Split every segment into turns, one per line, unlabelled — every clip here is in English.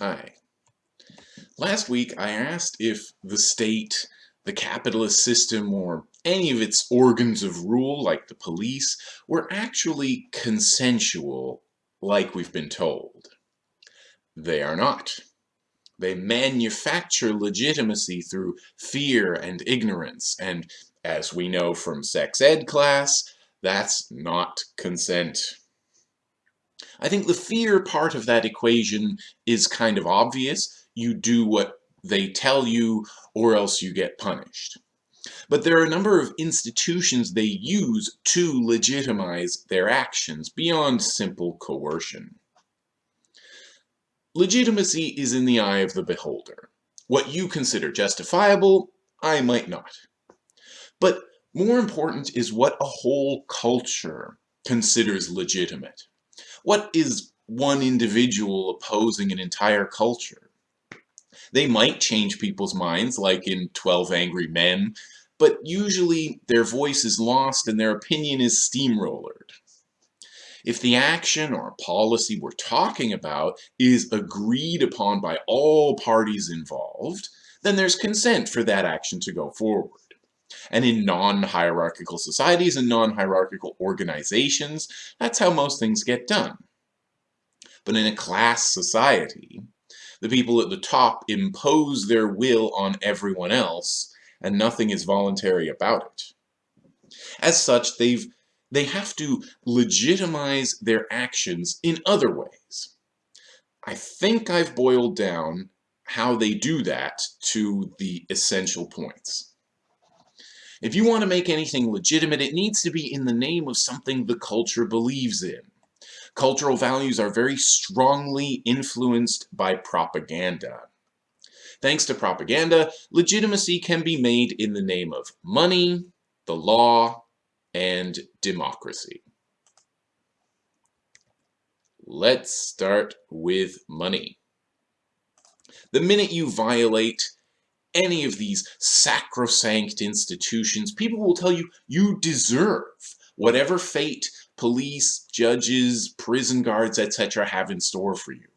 Hi. Last week I asked if the state, the capitalist system, or any of its organs of rule, like the police, were actually consensual, like we've been told. They are not. They manufacture legitimacy through fear and ignorance, and as we know from sex ed class, that's not consent. I think the fear part of that equation is kind of obvious. You do what they tell you or else you get punished. But there are a number of institutions they use to legitimize their actions beyond simple coercion. Legitimacy is in the eye of the beholder. What you consider justifiable, I might not. But more important is what a whole culture considers legitimate. What is one individual opposing an entire culture? They might change people's minds, like in 12 Angry Men, but usually their voice is lost and their opinion is steamrollered. If the action or policy we're talking about is agreed upon by all parties involved, then there's consent for that action to go forward. And in non-hierarchical societies and non-hierarchical organizations, that's how most things get done. But in a class society, the people at the top impose their will on everyone else, and nothing is voluntary about it. As such, they've they have to legitimize their actions in other ways. I think I've boiled down how they do that to the essential points. If you want to make anything legitimate, it needs to be in the name of something the culture believes in. Cultural values are very strongly influenced by propaganda. Thanks to propaganda, legitimacy can be made in the name of money, the law, and democracy. Let's start with money. The minute you violate any of these sacrosanct institutions, people will tell you you deserve whatever fate police, judges, prison guards, etc. have in store for you.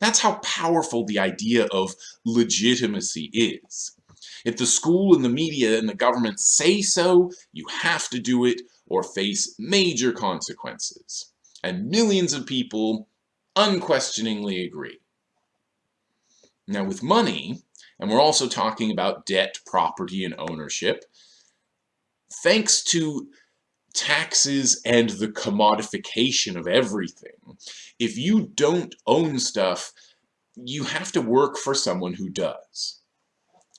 That's how powerful the idea of legitimacy is. If the school and the media and the government say so, you have to do it or face major consequences. And millions of people unquestioningly agree. Now with money, and we're also talking about debt, property, and ownership. Thanks to taxes and the commodification of everything, if you don't own stuff, you have to work for someone who does.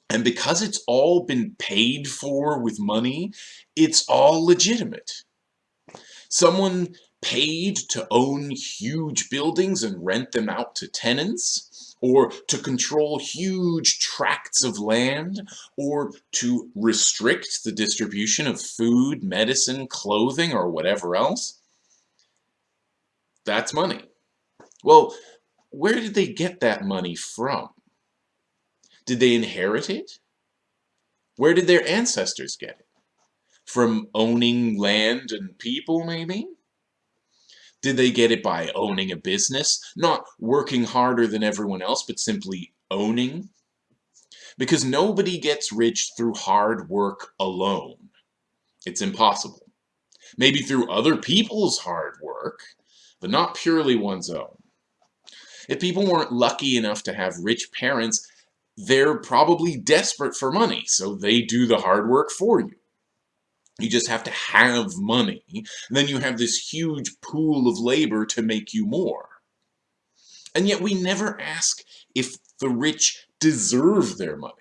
And because it's all been paid for with money, it's all legitimate. Someone paid to own huge buildings and rent them out to tenants or to control huge tracts of land, or to restrict the distribution of food, medicine, clothing, or whatever else, that's money. Well, where did they get that money from? Did they inherit it? Where did their ancestors get it? From owning land and people, maybe? Did they get it by owning a business? Not working harder than everyone else, but simply owning? Because nobody gets rich through hard work alone. It's impossible. Maybe through other people's hard work, but not purely one's own. If people weren't lucky enough to have rich parents, they're probably desperate for money, so they do the hard work for you. You just have to have money. And then you have this huge pool of labor to make you more. And yet we never ask if the rich deserve their money.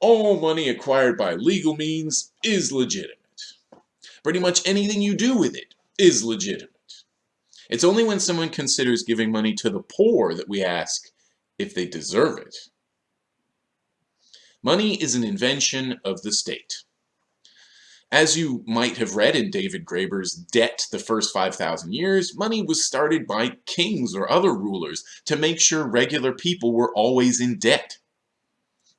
All money acquired by legal means is legitimate. Pretty much anything you do with it is legitimate. It's only when someone considers giving money to the poor that we ask if they deserve it. Money is an invention of the state. As you might have read in David Graeber's Debt the First 5,000 Years, money was started by kings or other rulers to make sure regular people were always in debt.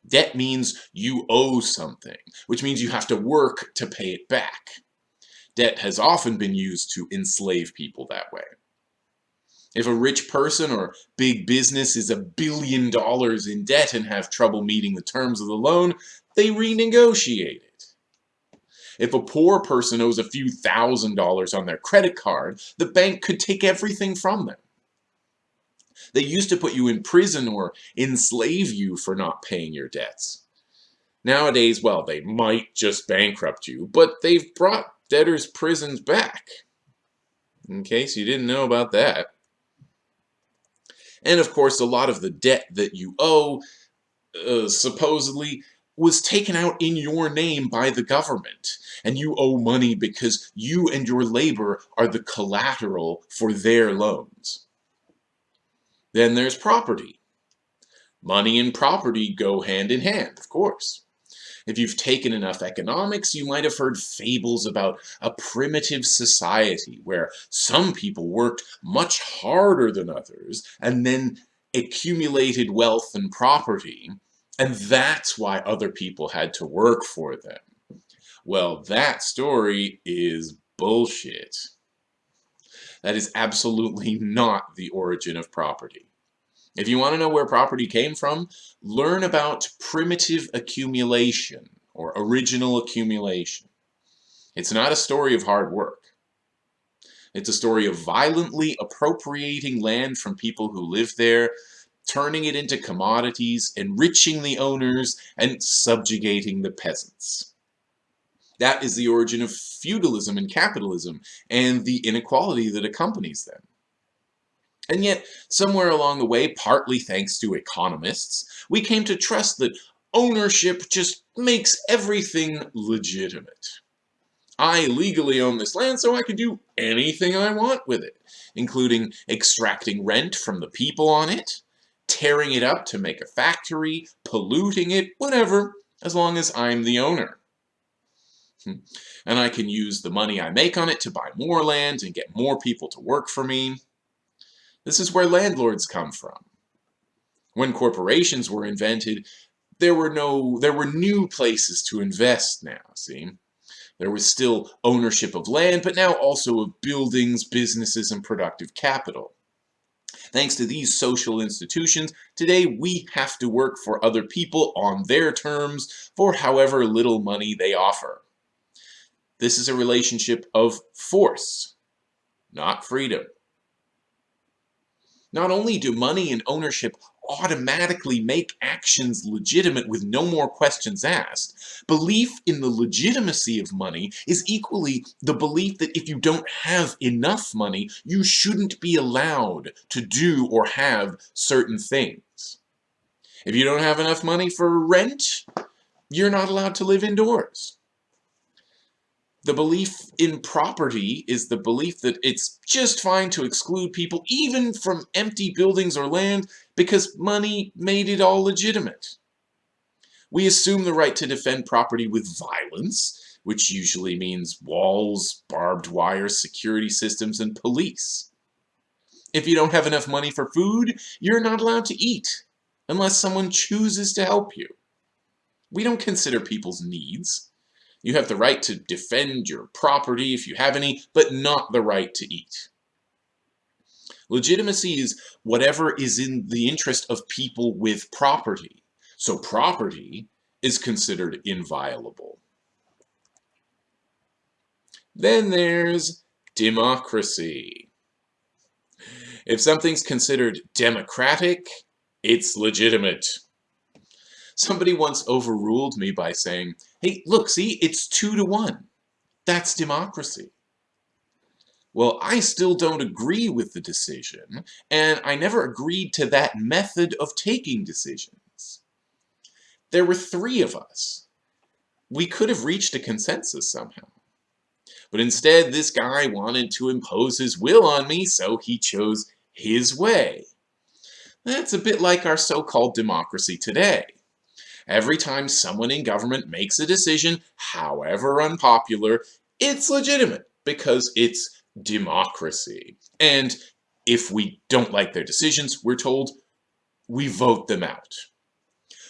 Debt means you owe something, which means you have to work to pay it back. Debt has often been used to enslave people that way. If a rich person or big business is a billion dollars in debt and have trouble meeting the terms of the loan, they renegotiate it. If a poor person owes a few thousand dollars on their credit card, the bank could take everything from them. They used to put you in prison or enslave you for not paying your debts. Nowadays, well, they might just bankrupt you, but they've brought debtors' prisons back. In case you didn't know about that. And of course, a lot of the debt that you owe, uh, supposedly, was taken out in your name by the government. And you owe money because you and your labor are the collateral for their loans. Then there's property. Money and property go hand in hand, of course. If you've taken enough economics, you might have heard fables about a primitive society where some people worked much harder than others and then accumulated wealth and property, and that's why other people had to work for them. Well, that story is bullshit. That is absolutely not the origin of property. If you want to know where property came from, learn about primitive accumulation or original accumulation. It's not a story of hard work. It's a story of violently appropriating land from people who live there, turning it into commodities, enriching the owners, and subjugating the peasants. That is the origin of feudalism and capitalism and the inequality that accompanies them. And yet, somewhere along the way, partly thanks to economists, we came to trust that ownership just makes everything legitimate. I legally own this land, so I can do anything I want with it, including extracting rent from the people on it, tearing it up to make a factory, polluting it, whatever, as long as I'm the owner. Hmm. And I can use the money I make on it to buy more land and get more people to work for me. This is where landlords come from. When corporations were invented, there were no there were new places to invest now, see? There was still ownership of land, but now also of buildings, businesses, and productive capital. Thanks to these social institutions, today we have to work for other people on their terms for however little money they offer. This is a relationship of force, not freedom. Not only do money and ownership automatically make actions legitimate with no more questions asked, belief in the legitimacy of money is equally the belief that if you don't have enough money, you shouldn't be allowed to do or have certain things. If you don't have enough money for rent, you're not allowed to live indoors. The belief in property is the belief that it's just fine to exclude people even from empty buildings or land because money made it all legitimate. We assume the right to defend property with violence, which usually means walls, barbed wire, security systems, and police. If you don't have enough money for food, you're not allowed to eat, unless someone chooses to help you. We don't consider people's needs. You have the right to defend your property if you have any, but not the right to eat. Legitimacy is whatever is in the interest of people with property. So property is considered inviolable. Then there's democracy. If something's considered democratic, it's legitimate. Somebody once overruled me by saying, hey, look, see, it's two to one. That's democracy. Well, I still don't agree with the decision, and I never agreed to that method of taking decisions. There were three of us. We could have reached a consensus somehow. But instead, this guy wanted to impose his will on me, so he chose his way. That's a bit like our so-called democracy today. Every time someone in government makes a decision, however unpopular, it's legitimate because it's democracy. And if we don't like their decisions, we're told we vote them out.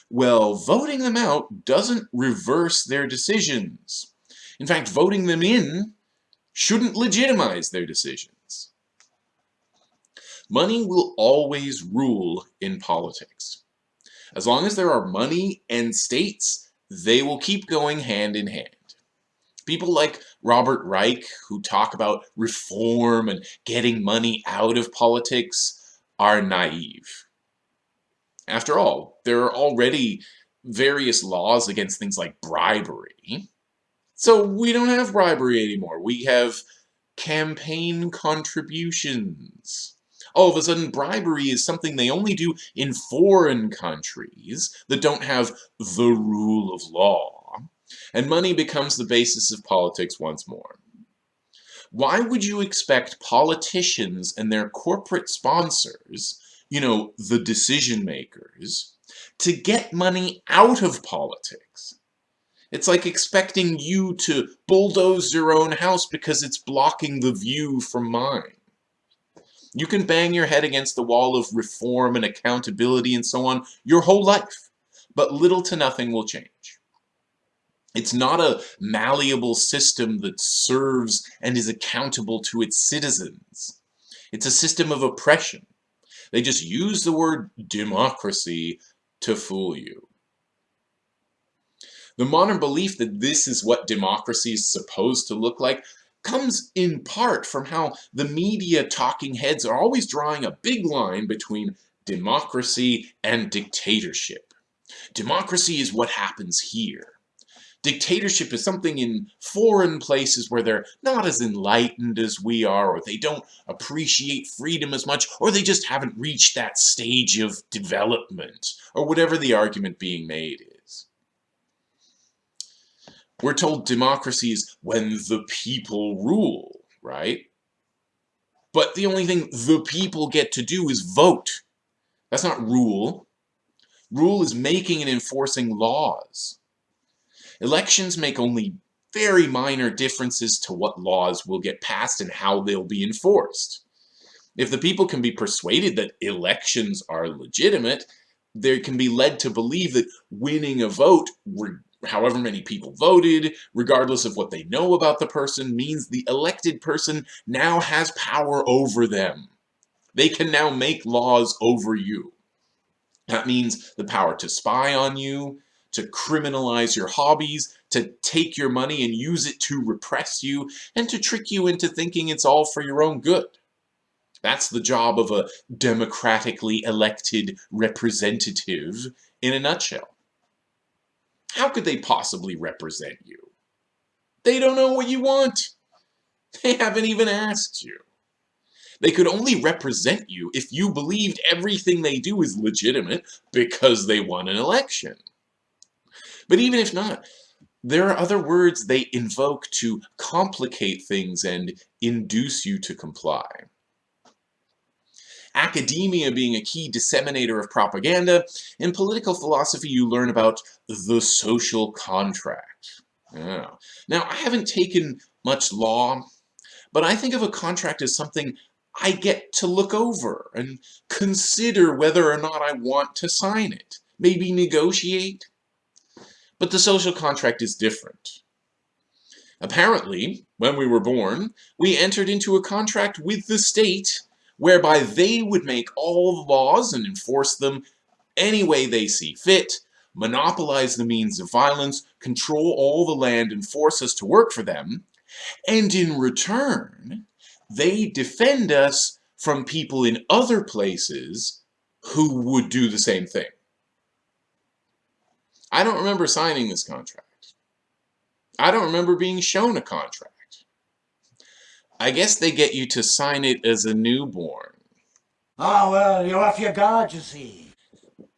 Well, voting them out doesn't reverse their decisions. In fact, voting them in shouldn't legitimize their decisions. money will always rule in politics. As long as there are money and states, they will keep going hand in hand. People like Robert Reich, who talk about reform and getting money out of politics, are naive. After all, there are already various laws against things like bribery. So we don't have bribery anymore. We have campaign contributions. All of a sudden, bribery is something they only do in foreign countries that don't have the rule of law, and money becomes the basis of politics once more. Why would you expect politicians and their corporate sponsors, you know, the decision makers, to get money out of politics? It's like expecting you to bulldoze your own house because it's blocking the view from mine. You can bang your head against the wall of reform and accountability and so on your whole life, but little to nothing will change. It's not a malleable system that serves and is accountable to its citizens. It's a system of oppression. They just use the word democracy to fool you. The modern belief that this is what democracy is supposed to look like comes in part from how the media talking heads are always drawing a big line between democracy and dictatorship. Democracy is what happens here. Dictatorship is something in foreign places where they're not as enlightened as we are, or they don't appreciate freedom as much, or they just haven't reached that stage of development, or whatever the argument being made. We're told democracy is when the people rule, right? But the only thing the people get to do is vote. That's not rule. Rule is making and enforcing laws. Elections make only very minor differences to what laws will get passed and how they'll be enforced. If the people can be persuaded that elections are legitimate, they can be led to believe that winning a vote however many people voted, regardless of what they know about the person, means the elected person now has power over them. They can now make laws over you. That means the power to spy on you, to criminalize your hobbies, to take your money and use it to repress you, and to trick you into thinking it's all for your own good. That's the job of a democratically elected representative in a nutshell. How could they possibly represent you? They don't know what you want. They haven't even asked you. They could only represent you if you believed everything they do is legitimate because they won an election. But even if not, there are other words they invoke to complicate things and induce you to comply academia being a key disseminator of propaganda, in political philosophy you learn about the social contract. Yeah. Now, I haven't taken much law, but I think of a contract as something I get to look over and consider whether or not I want to sign it, maybe negotiate. But the social contract is different. Apparently, when we were born, we entered into a contract with the state whereby they would make all the laws and enforce them any way they see fit, monopolize the means of violence, control all the land and force us to work for them, and in return, they defend us from people in other places who would do the same thing. I don't remember signing this contract. I don't remember being shown a contract. I guess they get you to sign it as a newborn.
Oh, well, you're off your guard, you see.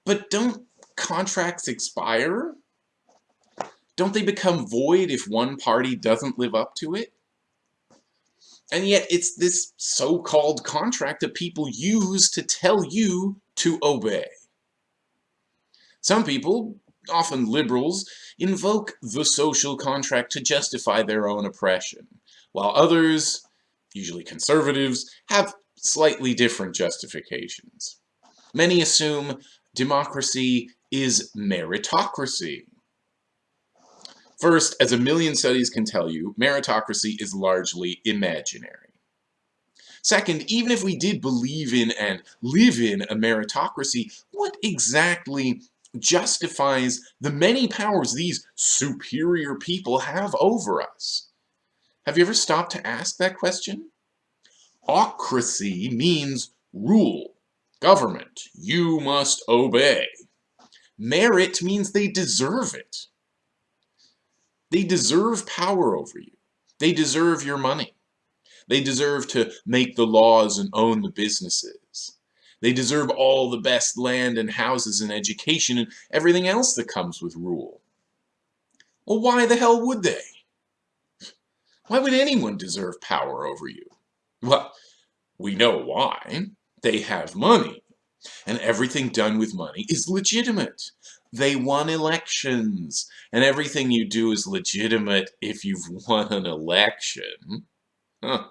But don't contracts expire? Don't they become void if one party doesn't live up to it? And yet it's this so-called contract that people use to tell you to obey. Some people, often liberals, invoke the social contract to justify their own oppression, while others, usually conservatives, have slightly different justifications. Many assume democracy is meritocracy. First, as a million studies can tell you, meritocracy is largely imaginary. Second, even if we did believe in and live in a meritocracy, what exactly justifies the many powers these superior people have over us? Have you ever stopped to ask that question? Ocracy means rule, government. You must obey. Merit means they deserve it. They deserve power over you. They deserve your money. They deserve to make the laws and own the businesses. They deserve all the best land and houses and education and everything else that comes with rule. Well, why the hell would they? Why would anyone deserve power over you? Well, we know why. They have money. And everything done with money is legitimate. They won elections. And everything you do is legitimate if you've won an election. Huh.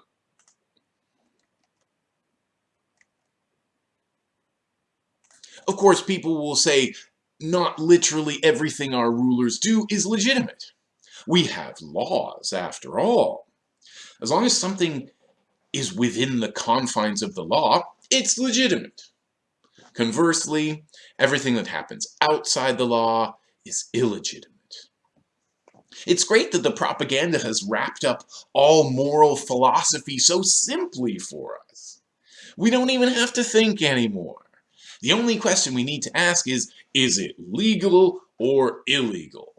Of course, people will say, not literally everything our rulers do is legitimate. We have laws, after all. As long as something is within the confines of the law, it's legitimate. Conversely, everything that happens outside the law is illegitimate. It's great that the propaganda has wrapped up all moral philosophy so simply for us. We don't even have to think anymore. The only question we need to ask is, is it legal or illegal?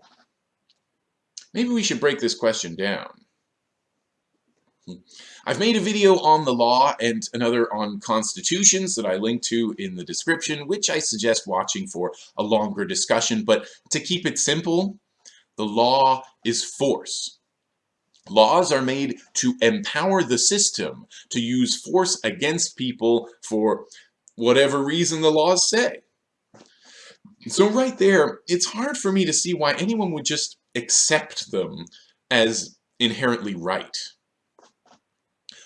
Maybe we should break this question down. I've made a video on the law and another on constitutions that I link to in the description, which I suggest watching for a longer discussion. But to keep it simple, the law is force. Laws are made to empower the system to use force against people for whatever reason the laws say. So right there, it's hard for me to see why anyone would just accept them as inherently right.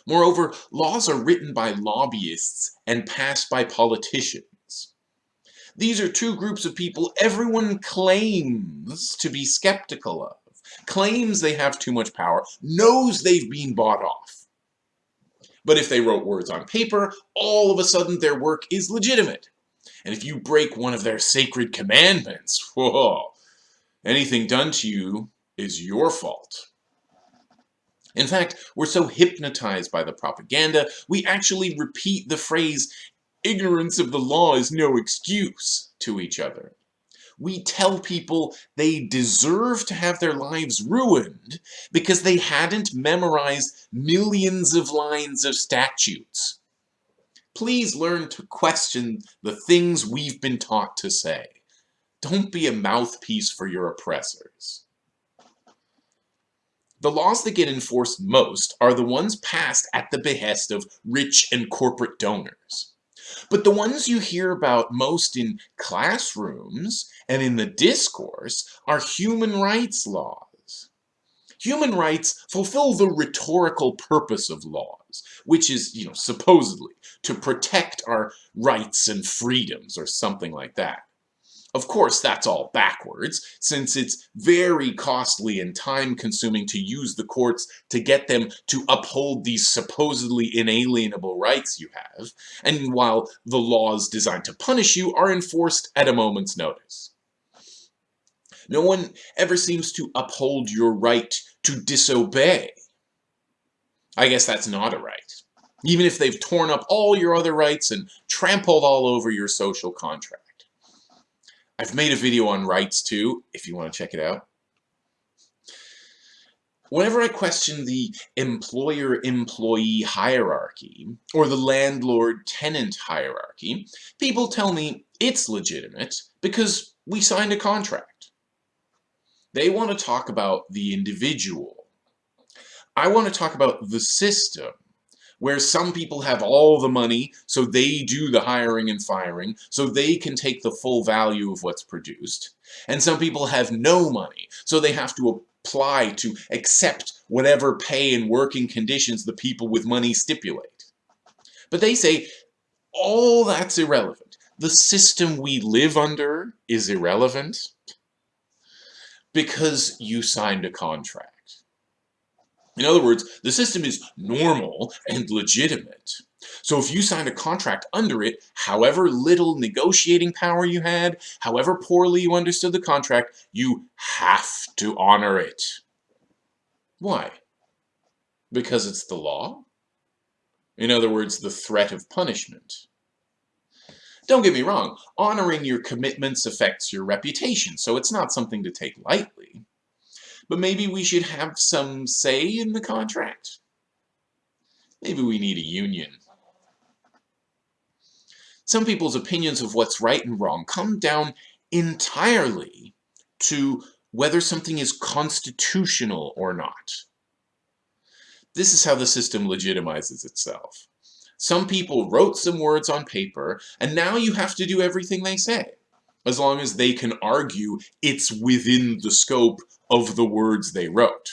Moreover, laws are written by lobbyists and passed by politicians. These are two groups of people everyone claims to be skeptical of, claims they have too much power, knows they've been bought off. But if they wrote words on paper, all of a sudden their work is legitimate. And if you break one of their sacred commandments, whoa, anything done to you is your fault. In fact, we're so hypnotized by the propaganda, we actually repeat the phrase, ignorance of the law is no excuse, to each other. We tell people they deserve to have their lives ruined because they hadn't memorized millions of lines of statutes. Please learn to question the things we've been taught to say. Don't be a mouthpiece for your oppressors. The laws that get enforced most are the ones passed at the behest of rich and corporate donors. But the ones you hear about most in classrooms and in the discourse are human rights laws. Human rights fulfill the rhetorical purpose of laws, which is, you know, supposedly to protect our rights and freedoms or something like that. Of course, that's all backwards, since it's very costly and time-consuming to use the courts to get them to uphold these supposedly inalienable rights you have, and while the laws designed to punish you are enforced at a moment's notice. No one ever seems to uphold your right to disobey. I guess that's not a right. Even if they've torn up all your other rights and trampled all over your social contract. I've made a video on rights too, if you want to check it out. Whenever I question the employer-employee hierarchy, or the landlord-tenant hierarchy, people tell me it's legitimate because we signed a contract. They want to talk about the individual. I want to talk about the system where some people have all the money, so they do the hiring and firing, so they can take the full value of what's produced. And some people have no money, so they have to apply to accept whatever pay and working conditions the people with money stipulate. But they say, all that's irrelevant. The system we live under is irrelevant because you signed a contract. In other words, the system is normal and legitimate. So if you signed a contract under it, however little negotiating power you had, however poorly you understood the contract, you have to honor it. Why? Because it's the law? In other words, the threat of punishment. Don't get me wrong, honoring your commitments affects your reputation, so it's not something to take lightly. But maybe we should have some say in the contract? Maybe we need a union. Some people's opinions of what's right and wrong come down entirely to whether something is constitutional or not. This is how the system legitimizes itself. Some people wrote some words on paper, and now you have to do everything they say, as long as they can argue it's within the scope of the words they wrote.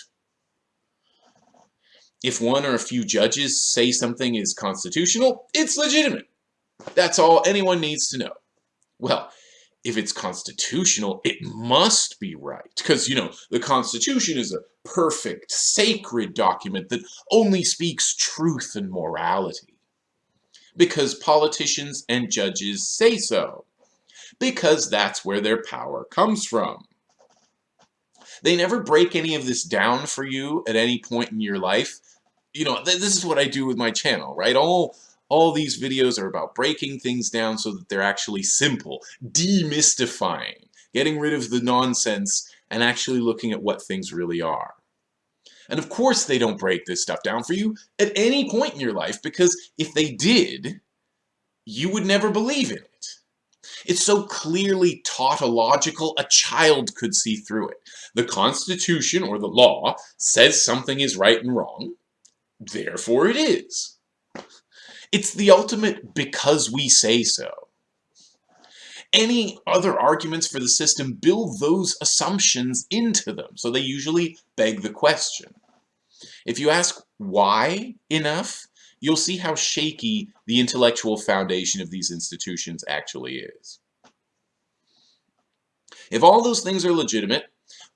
If one or a few judges say something is constitutional, it's legitimate. That's all anyone needs to know. Well, if it's constitutional, it must be right. Because, you know, the Constitution is a perfect, sacred document that only speaks truth and morality. Because politicians and judges say so. Because that's where their power comes from. They never break any of this down for you at any point in your life. You know, th this is what I do with my channel, right? All all these videos are about breaking things down so that they're actually simple, demystifying, getting rid of the nonsense and actually looking at what things really are. And of course they don't break this stuff down for you at any point in your life because if they did, you would never believe in it. It's so clearly tautological a child could see through it. The Constitution or the law says something is right and wrong, therefore it is. It's the ultimate because we say so. Any other arguments for the system build those assumptions into them, so they usually beg the question. If you ask why enough, you'll see how shaky the intellectual foundation of these institutions actually is. If all those things are legitimate,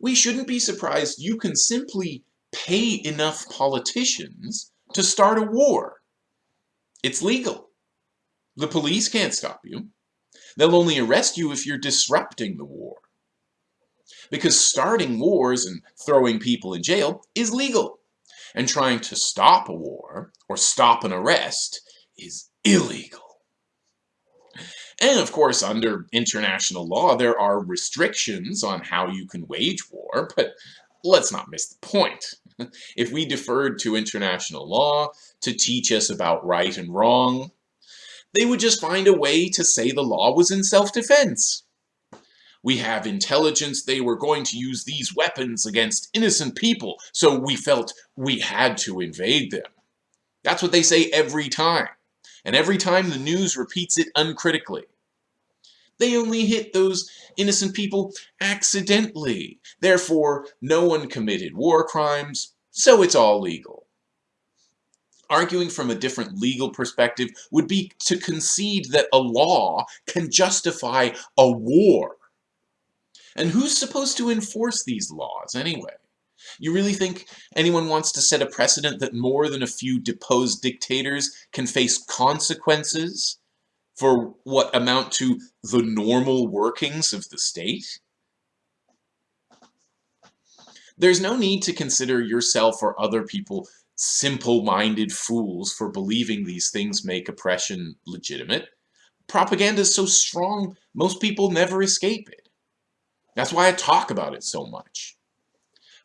we shouldn't be surprised you can simply pay enough politicians to start a war. It's legal. The police can't stop you. They'll only arrest you if you're disrupting the war. Because starting wars and throwing people in jail is legal. And trying to stop a war or stop an arrest is illegal. And of course, under international law, there are restrictions on how you can wage war, but let's not miss the point. if we deferred to international law to teach us about right and wrong, they would just find a way to say the law was in self-defense. We have intelligence they were going to use these weapons against innocent people, so we felt we had to invade them. That's what they say every time, and every time the news repeats it uncritically. They only hit those innocent people accidentally. Therefore, no one committed war crimes, so it's all legal. Arguing from a different legal perspective would be to concede that a law can justify a war. And who's supposed to enforce these laws anyway? You really think anyone wants to set a precedent that more than a few deposed dictators can face consequences for what amount to the normal workings of the state? There's no need to consider yourself or other people simple-minded fools for believing these things make oppression legitimate. Propaganda is so strong, most people never escape it. That's why I talk about it so much.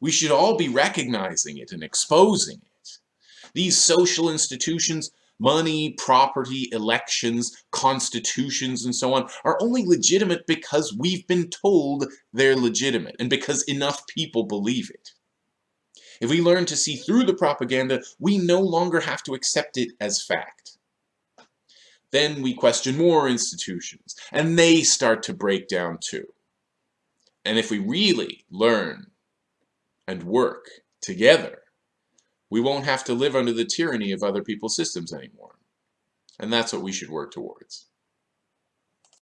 We should all be recognizing it and exposing it. These social institutions money, property, elections, constitutions, and so on are only legitimate because we've been told they're legitimate and because enough people believe it. If we learn to see through the propaganda, we no longer have to accept it as fact. Then we question more institutions, and they start to break down too. And if we really learn and work together, we won't have to live under the tyranny of other people's systems anymore. And that's what we should work towards.